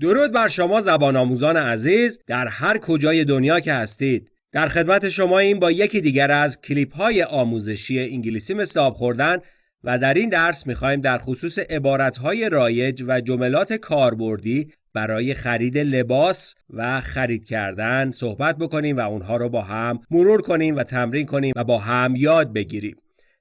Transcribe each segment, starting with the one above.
درود بر شما زبان آموزان عزیز در هر کجای دنیا که هستید. در خدمت شما این با یکی دیگر از کلیپ های آموزشی انگلیسی مثل آب خوردن و در این درس می‌خوایم در خصوص عبارت های رایج و جملات کاربردی برای خرید لباس و خرید کردن صحبت بکنیم و اونها رو با هم مرور کنیم و تمرین کنیم و با هم یاد بگیریم.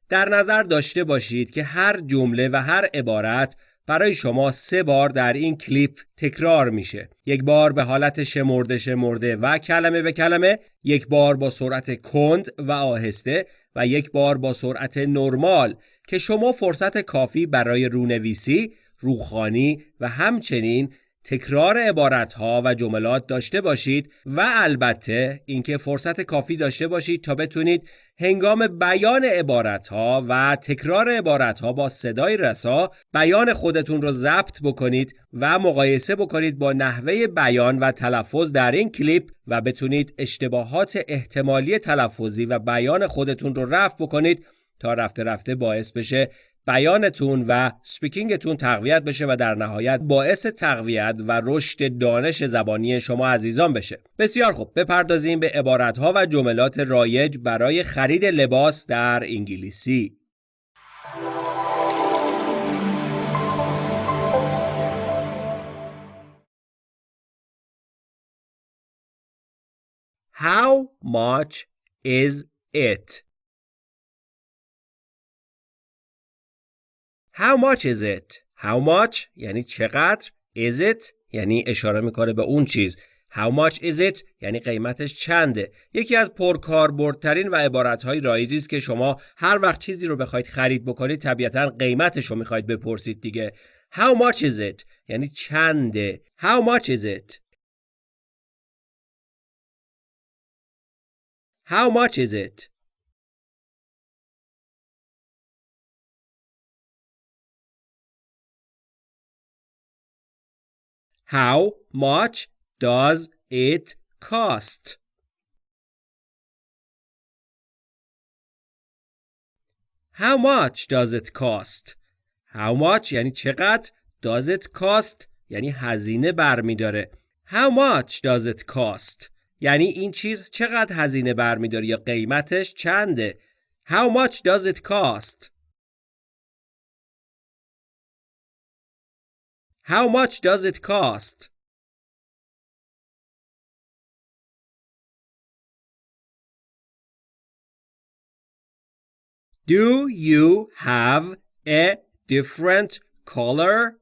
در نظر داشته باشید که هر جمله و هر عبارت برای شما سه بار در این کلیپ تکرار میشه. یک بار به حالت شمرده شمرده و کلمه به کلمه یک بار با سرعت کند و آهسته و یک بار با سرعت نرمال که شما فرصت کافی برای رونویسی، روخانی و همچنین تکرار عبارت ها و جملات داشته باشید و البته اینکه فرصت کافی داشته باشید تا بتونید هنگام بیان عبارت ها و تکرار عبارت ها با صدای رسا بیان خودتون رو ضبط بکنید و مقایسه بکنید با نحوه بیان و تلفظ در این کلیپ و بتونید اشتباهات احتمالی تلفظی و بیان خودتون رو رفع بکنید تا رفته رفته باعث بشه بیانتون و سپیکینگتون تقویت بشه و در نهایت باعث تقویت و رشد دانش زبانی شما عزیزان بشه. بسیار خوب. بپردازیم به عبارتها و جملات رایج برای خرید لباس در انگلیسی. How much is it? How much is it? How much? یعنی چقدر؟ Is it? یعنی اشاره می‌کنه به اون چیز. How much is it? یعنی قیمتش چنده. یکی از پرکاربردترین و عبارتهای رایجی است که شما هر وقت چیزی رو بخواید خرید بکنید طبیعتا قیمتش رو می‌خواید بپرسید دیگه. How much is it? یعنی چنده. How much is it? How much is it? How much does it cost? How much does it cost? How much یعنی چقدر does it cost یعنی هزینه برمیداره How much does it cost یعنی این چیز چقدر هزینه برمیداره یا قیمتش چنده How much does it cost How much does it cost? Do you have a different color?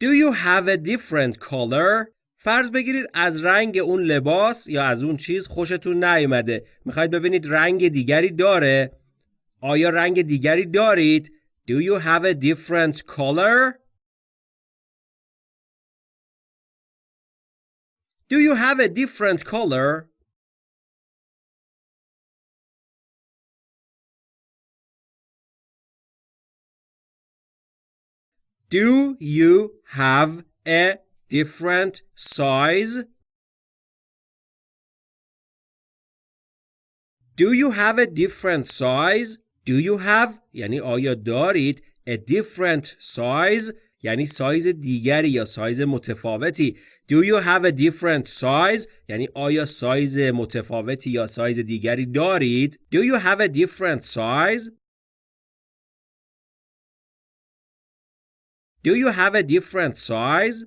Do you have a different color? فرض بگیرید از رنگ اون لباس یا از اون چیز خوشتون نیومده. می‌خواید ببینید رنگ دیگری داره؟ آیا رنگ دیگری دارید؟ Do you have a different color? Do you have a different color? Do you have a different size? Do you have a different size? Do you have یعنی آیا دارید a different size یعنی سایز دیگری یا سایز متفاوتی Do you have a different size یعنی آیا سایز متفاوتی یا سایز دیگری دارید Do you have a different size Do you have a different size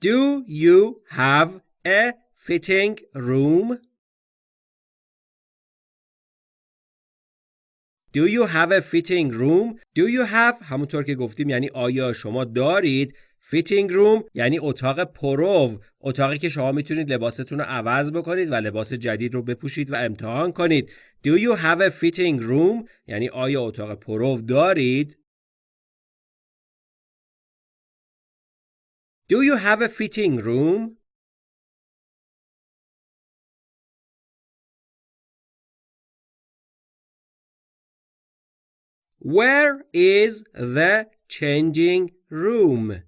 Do you have a fitting room? Do you have a fitting room? Do you have همونطور که گفتیم یعنی آیا شما دارید fitting room یعنی اتاق پرو اتاقی که شما می‌تونید لباستون رو عوض بکنید و لباس جدید رو بپوشید و امتحان کنید Do you have a fitting room یعنی آیا اتاق پرو دارید Do you have a fitting room? Where is the changing room?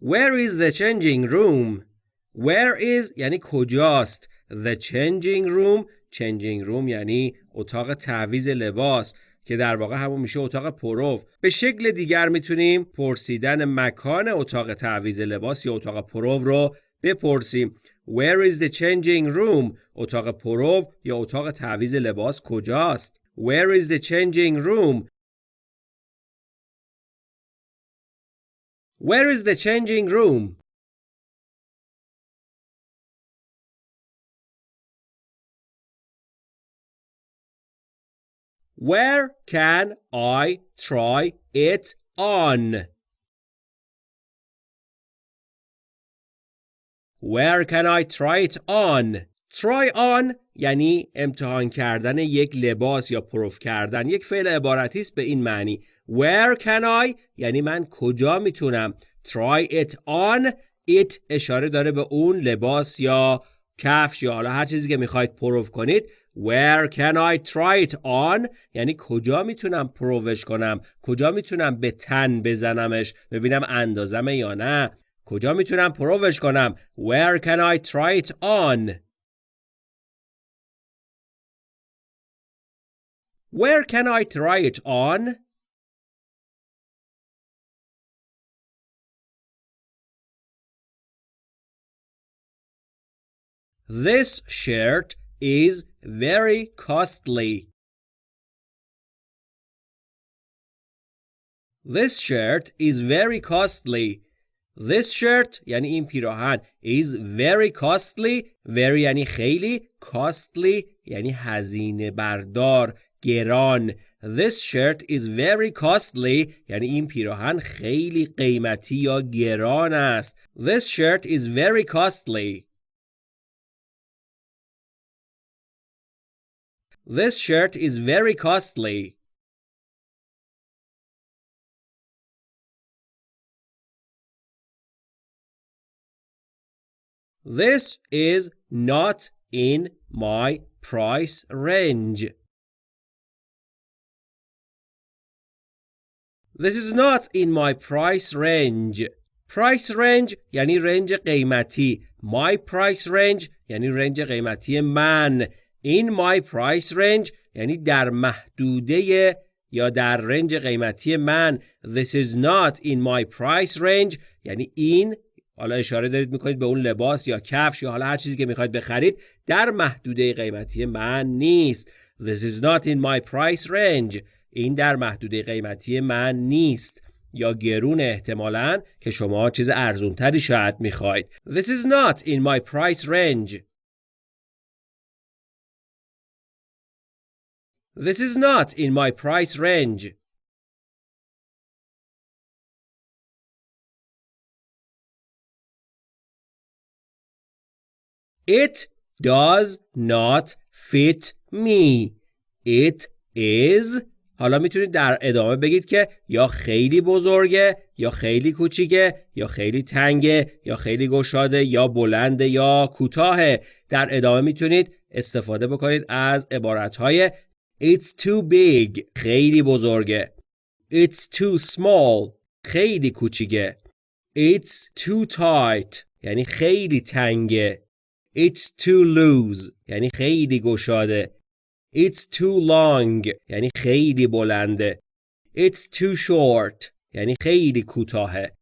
Where is the changing room? Where is یعنی کجاست The changing room changing room یعنی اتاق تعویز لباس که در واقع همون میشه اتاق پروف به شکل دیگر می‌تونیم پرسیدن مکان اتاق تعویز لباس یا اتاق پروف رو بپرسیم. Where is the changing room? اتاق پروف یا اتاق تعویز لباس کجاست؟ Where is the changing room? Where is the changing room? Where can I try it on? Where can I try it on? Try on یعنی امتحان کردن یک لباس یا پروف کردن یک فعل عبارتی است به این معنی Where can I یعنی من کجا می‌تونم Try it on It اشاره داره به اون لباس یا کفش یا حالا هر چیزی که می‌خواید پروف کنید Where can I try it on یعنی کجا می‌تونم پرووش کنم؟ کجا می‌تونم به تن بزنمش؟ ببینم اندازمه یا نه؟ کجا می‌تونم پرووش کنم؟ Where can I try it on? Where can I try it on? This shirt is very costly. This shirt is very costly. This shirt یعنی این پیراهن is very costly very یعنی خیلی costly یعنی هزینه بردار گران This shirt is very costly یعنی این پیراهن خیلی قیمتی یا گران است This shirt is very costly This shirt is very costly. This is not in my price range. This is not in my price range. Price range یعنی رنج قیمتی. My price range یعنی رنج قیمتی من. In my price range یعنی در محدوده یا در رنج قیمتی من this is not in my price range یعنی این حالا اشاره دارید می‌کنید به اون لباس یا کفش یا حالا هر چیزی که می‌خواید بخرید در محدوده قیمتی من نیست. This is not in my price range. این در محدوده قیمتی من نیست. یا گرون احتمالا که شما چیز ارزونتری شاید می‌خواید this is not in my price range. This is not in my price range. It does not fit me. It is حالا می‌تونید در ادامه بگید که یا خیلی بزرگه یا خیلی کوچیکه یا خیلی تنگه یا خیلی گشاده یا بلنده یا کوتاهه در ادامه می‌تونید استفاده بکنید از عبارتهای It's too big. خیلی بزرگه. It's too small. خیلی کوچیکه. It's too tight. یعنی خیلی تنگه. It's too loose. یعنی خیلی گشاده. It's too long. یعنی خیلی بلنده. It's too short. یعنی خیلی کوتاهه.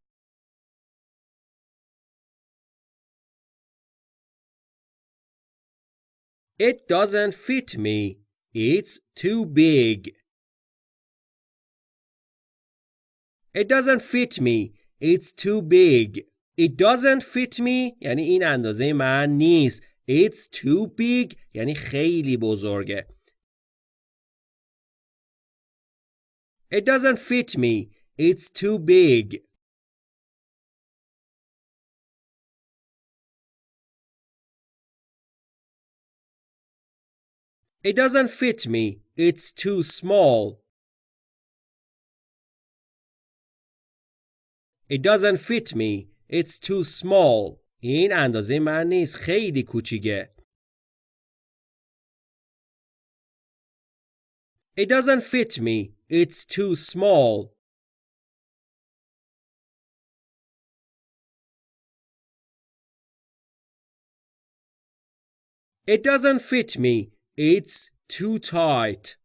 It doesn't fit me. It's too big. It doesn't fit me. It's too big. It doesn't fit me یعنی این اندازه من نیست. It's too big یعنی خیلی بزرگه. It doesn't fit me. It's too big. It doesn't fit me. It's too small. It doesn't fit me. It's too small. این اندازه من نیست. خیلی کوچیکه. It doesn't fit me. It's too small. It doesn't fit me. It's too tight.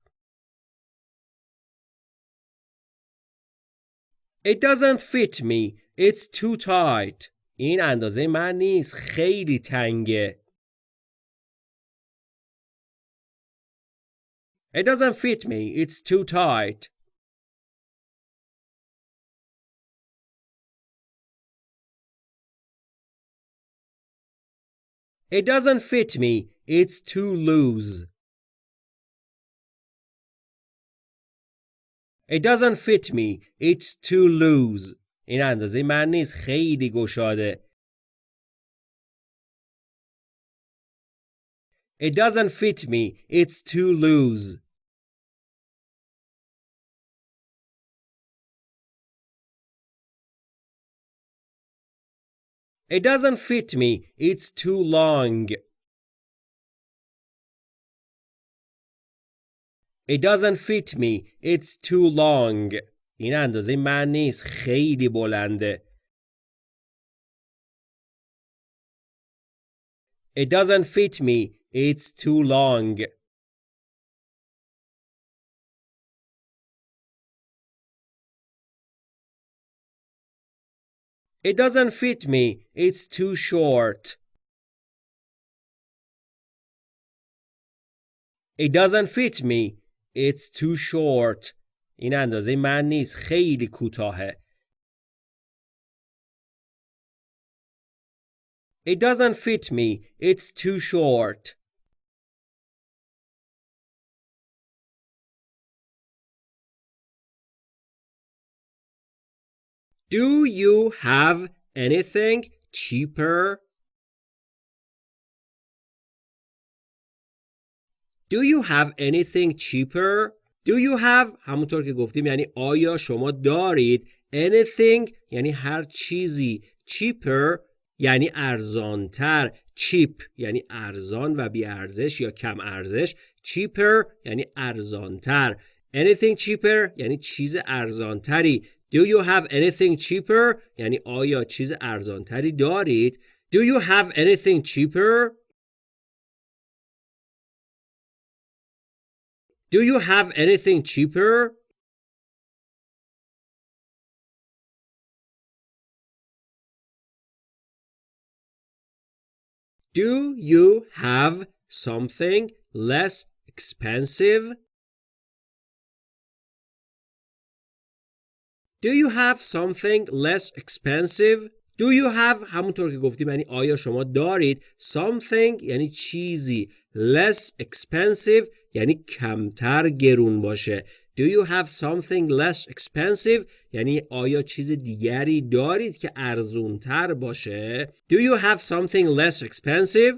It doesn't fit me. It's too tight. این اندازه من نیست. خیلی تنگه. It doesn't fit me. It's too tight. It doesn't fit me. It's too loose. It doesn't fit me. It's too loose. این اندازه من نیست. خیلی گشاده. It doesn't fit me. It's too loose. It doesn't fit me. It's too long. It doesn't fit me. It's too long. این اندازه من نیست. خیلی بلنده. It doesn't fit me. It's too long. It doesn't fit me. It's too short. It doesn't fit me. It's too short. این اندازه من نیست. خیلی کوتاهه. It doesn't fit me. It's too short. Do you have anything cheaper? Do you have anything cheaper? Do you have همونطور که گفتیم یعنی آیا شما دارید anything یعنی هر چیزی cheaper یعنی ارزانتر cheap یعنی ارزان و بی ارزش یا کم ارزش cheaper یعنی ارزانتر. anything cheaper یعنی چیز ارزانتری. Do you have anything cheaper یعنی آیا چیز ارزانتری دارید؟ Do you have anything cheaper Do you have anything cheaper Do you have something less expensive? Do you have something less expensive? Do you have همونطور که گفتیم یعنی آیا شما دارید something یعنی چیزی less expensive یعنی کمتر گرون باشه Do you have something less expensive یعنی آیا چیز دیگری دارید که ارزونتر باشه Do you have something less expensive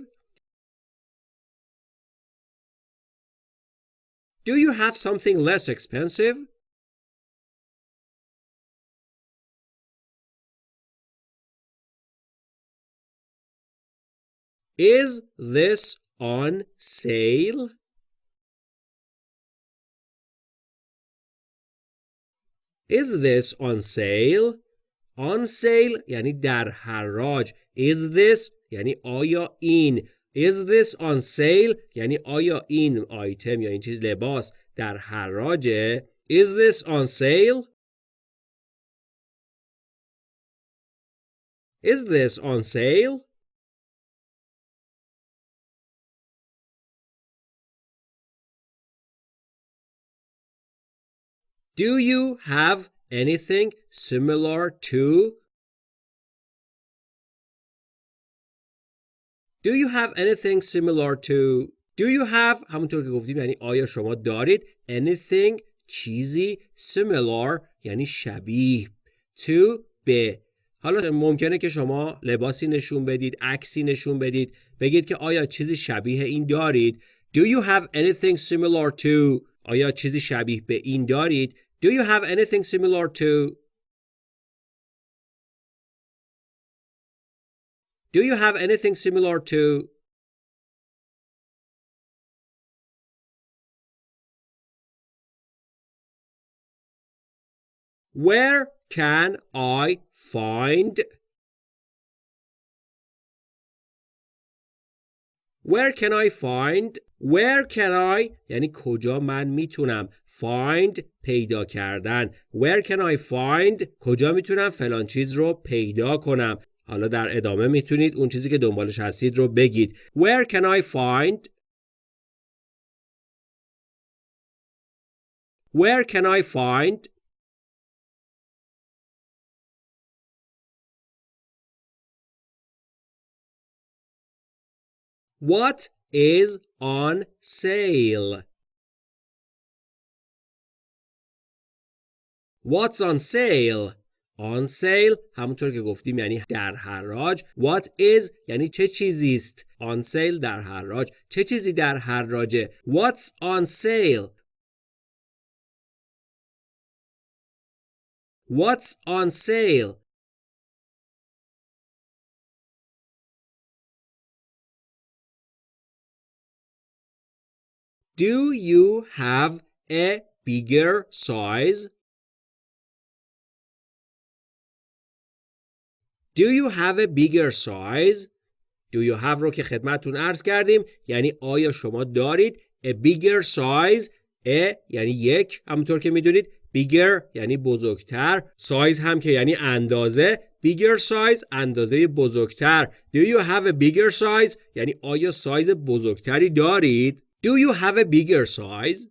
Do you have something less expensive Is this on sale? Is this on sale? On sale یعنی در حراج. Is this یعنی آیا این. Is this on sale یعنی آیا این آیتم یا این چیز لباس در حراجه. Is this on sale? Is this on sale? Do you have anything similar to? Do you have anything similar to? Do you have همونطور که گفتیم یعنی آیا شما دارید anything چیزی similar یعنی شبیه to به حالا ممکنه که شما لباسی نشون بدید عکسی نشون بدید بگید که آیا چیزی شبیه این دارید Do you have anything similar to آیا چیزی شبیه به این دارید do you have anything similar to? Do you have anything similar to? Where can I find? Where can I find Where can I یعنی کجا من می‌تونم find پیدا کردن. Where can I find کجا می‌تونم فلان چیز رو پیدا کنم. حالا در ادامه می‌تونید اون چیزی که دنبالش هستید رو بگید. Where can I find? Where can I find? What is on sale? What's on sale? On sale همونطور که گفتیم یعنی در حراج What is یعنی چه چیزی است On sale در حراج چه چیزی در حراجه What's on sale What's on sale Do you have a bigger size? Do you have a bigger size? Do you have رو که خدمتون عرض کردیم یعنی آیا شما دارید a bigger size a یعنی یک همونطور که می‌دونید bigger یعنی بزرگتر size هم که یعنی اندازه bigger size اندازه بزرگتر Do you have a bigger size یعنی آیا سایز بزرگتری دارید Do you have a bigger size?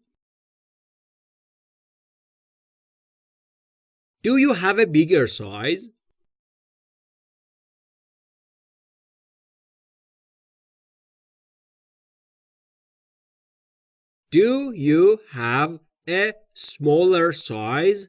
Do you have a bigger size? Do you have a smaller size?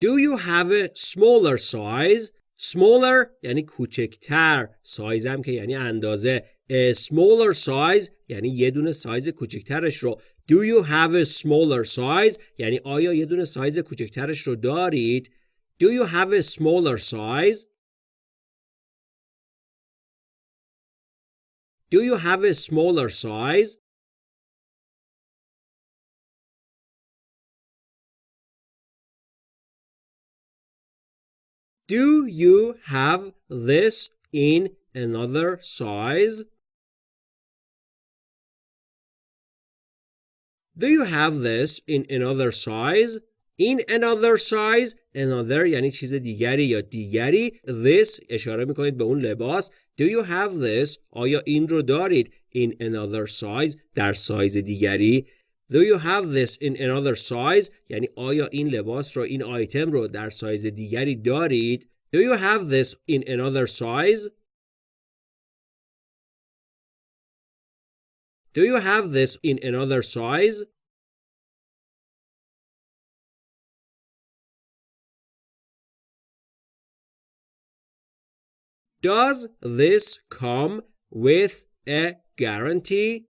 Do you have a smaller size? Smaller یعنی کوچکتر. سایز هم که یعنی اندازه. A smaller size یعنی یه دونه سایز کوچکترش رو. Do you have a smaller size? یعنی آیا یه دونه سایز کوچکترش رو دارید؟ Do you have a smaller size? Do you have a smaller size? Do you have this in another size? Do you have this in another size? In another size another یعنی چیز دیگری یا دیگری this اشاره میکنید به اون لباس Do you have this آیا این رو دارید in another size در سایز دیگری Do you have this in another size یعنی آیا این لباس رو این آیتم رو در سایز دیگری دارید Do you have this in another size Do you have this in another size Does this come with a guarantee?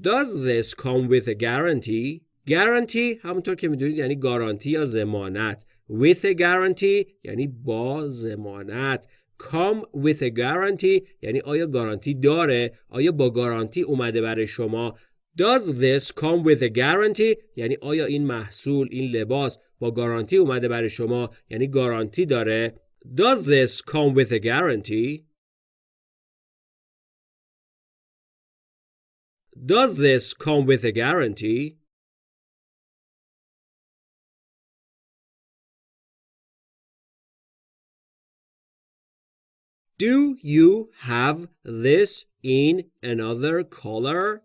Does this come with a guarantee? Guarantee همونطور که می‌دونید یعنی گارانتی یا زمانت. With a guarantee یعنی با زمانت. Come with a guarantee یعنی آیا گارانتی داره؟ آیا با گارانتی اومده برای شما؟ Does this come with a guarantee؟ یعنی آیا این محصول این لباس با گارانتی اومده برای شما یعنی گارانتی داره Does this come with a guarantee Does this come with a guarantee Do you have this in another color?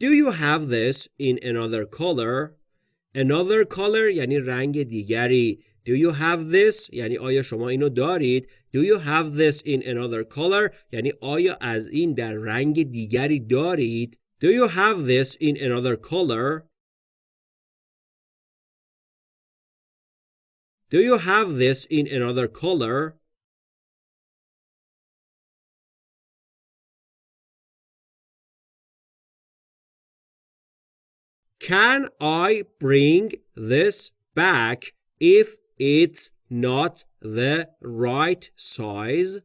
Do you have this in another color? Another color یعنی رنگ دیگری. Do you have this یعنی آیا شما اینو دارید؟ Do you have this in another color یعنی آیا از این در رنگ دیگری دارید؟ Do you have this in another color? Do you have this in another color? Can I bring this back if it's not the right size?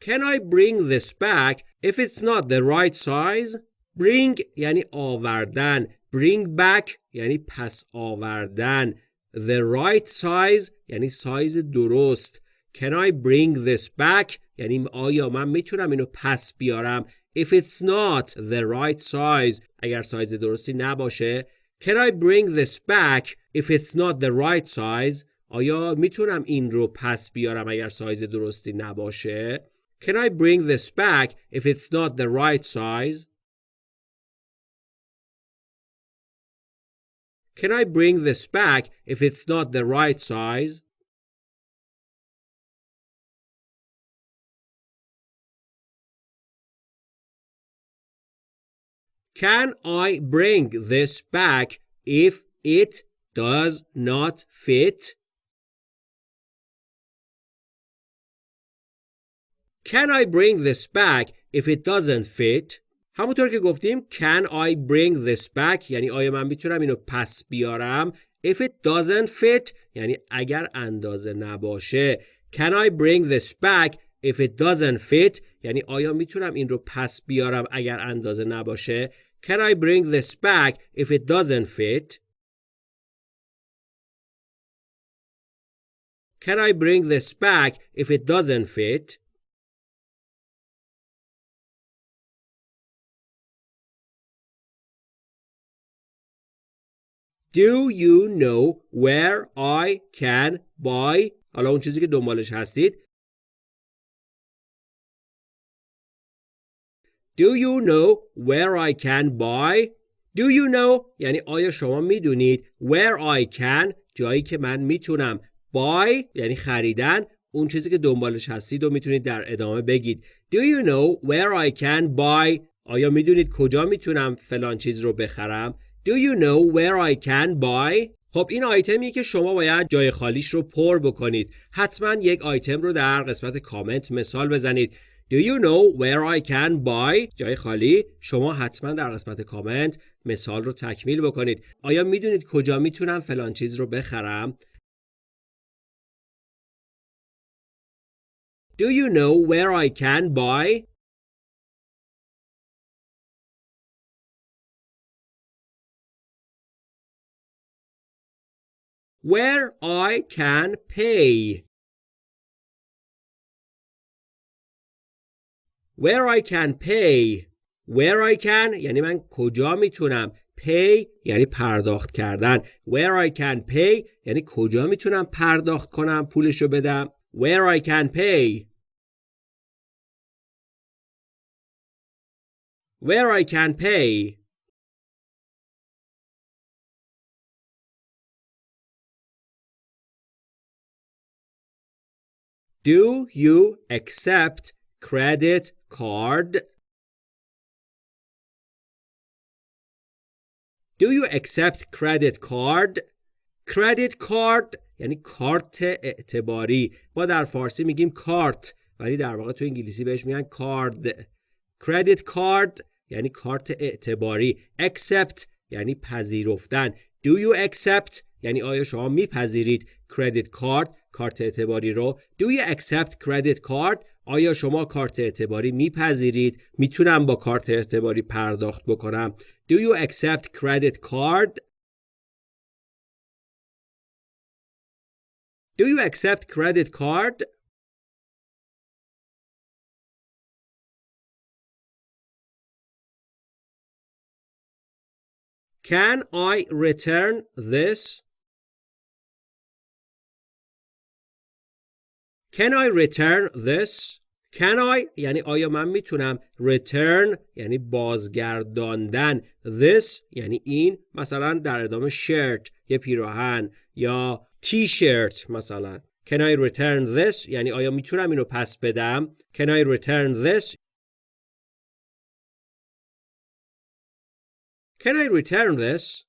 Can I bring this back if it's not the right size? bring یعنی آوردن bring back یعنی پس آوردن the right size یعنی سایز درست can I bring this back یعنی آیا من میتونم اینو پس بیارم if it's not the right size اگر سایز درستی نباشه can I bring this back if it's not the right size آیا میتونم این رو پس بیارم اگر سایز درستی نباشه can I bring this back if it's not the right size Can I bring this back if it's not the right size? Can I bring this back if it does not fit? Can I bring this back if it doesn't fit? همونطور که گفتیم can I bring this back یعنی آیا من میتونم اینو پس بیارم if it doesn't fit یعنی اگر اندازه نباشه can I bring this back if it doesn't fit یعنی آیا میتونم این رو پس بیارم اگر اندازه نباشه can I bring this back if it doesn't fit can I bring this back if it doesn't fit Do you know where I can buy حالا اون چیزی که دنبالش هستید Do you know where I can buy Do you know یعنی آیا شما می‌دونید where I can جایی که من می‌تونم buy یعنی خریدن اون چیزی که دنبالش هستید و می‌تونید در ادامه بگید Do you know where I can buy آیا می‌دونید کجا می‌تونم فلان چیز رو بخرم Do you know where I can buy? خب این آیتمی که شما باید جای خالیش رو پر بکنید. حتما یک آیتم رو در قسمت کامنت مثال بزنید. Do you know where I can buy? جای خالی شما حتما در قسمت کامنت مثال رو تکمیل بکنید. آیا می‌دونید کجا می‌تونم فلان چیز رو بخرم؟ Do you know where I can buy? where I can pay. Where I can pay. Where I can یعنی من کجا می‌تونم pay یعنی پرداخت کردن where I can pay یعنی کجا می‌تونم پرداخت کنم پولشو بدم where I can pay where I can pay Do you accept credit card? Do you accept credit card? credit card یعنی کارت اعتباری. ما در فارسی میگیم کارت ولی در واقع تو انگلیسی بهش میگن کارد. Credit card یعنی کارت اعتباری. Accept یعنی پذیرفتن. Do you accept یعنی آیا شما میپذیرید credit card کارت اعتباری رو؟ Do you accept credit card آیا شما کارت اعتباری میپذیرید می‌تونم با کارت اعتباری پرداخت بکنم Do you accept credit card Do you accept credit card Can I return this Can I return this? Can I? یعنی آیا من می‌تونم return یعنی بازگرداندن. This یعنی این مثلا در ادامه shirt یه پیراهن یا t-shirt مثلا. Can I return this یعنی آیا می‌تونم اینو پس بدم؟ Can I return this? Can I return this?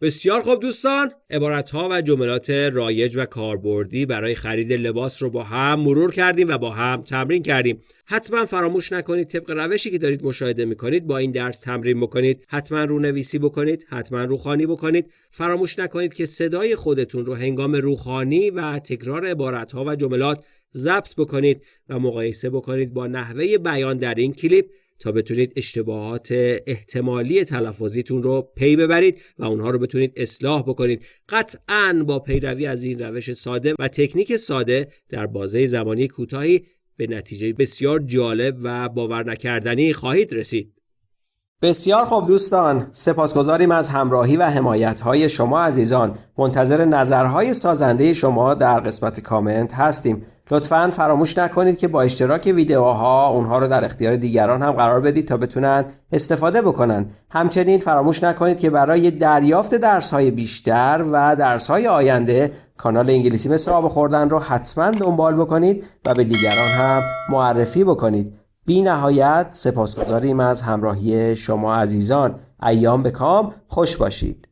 بسیار خوب دوستان عبارت ها و جملات رایج و کاربردی برای خرید لباس رو با هم مرور کردیم و با هم تمرین کردیم. حتما فراموش نکنید طبق روشی که دارید مشاهده می‌کنید با این درس تمرین بکنید. حتما رونویسی بکنید حتما روخانی بکنید. فراموش نکنید که صدای خودتون رو هنگام روخانی و تکرار عبارت ها و جملات ضبط بکنید و مقایسه بکنید با نحوه بیان در این کلیپ. تا بتونید اشتباهات احتمالی تلفظیتون رو پی ببرید و اونها رو بتونید اصلاح بکنید. قطعا با پیروی از این روش ساده و تکنیک ساده در بازه زمانی کوتاهی به نتیجه بسیار جالب و باور نکردنی خواهید رسید. بسیار خوب دوستان. سپاسگزاریم از همراهی و حمایت شما عزیزان. منتظر نظرهای سازنده شما در قسمت کامنت هستیم. لطفا فراموش نکنید که با اشتراک ویدیوها اونها رو در اختیار دیگران هم قرار بدید تا بتونن استفاده بکنن. همچنین فراموش نکنید که برای دریافت درس های بیشتر و درس های آینده کانال انگلیسی مثل آب خوردن رو حتما دنبال بکنید و به دیگران هم معرفی بکنید. بی نهایت سپاسگزاریم از همراهی شما عزیزان. ایام به کام خوش باشید.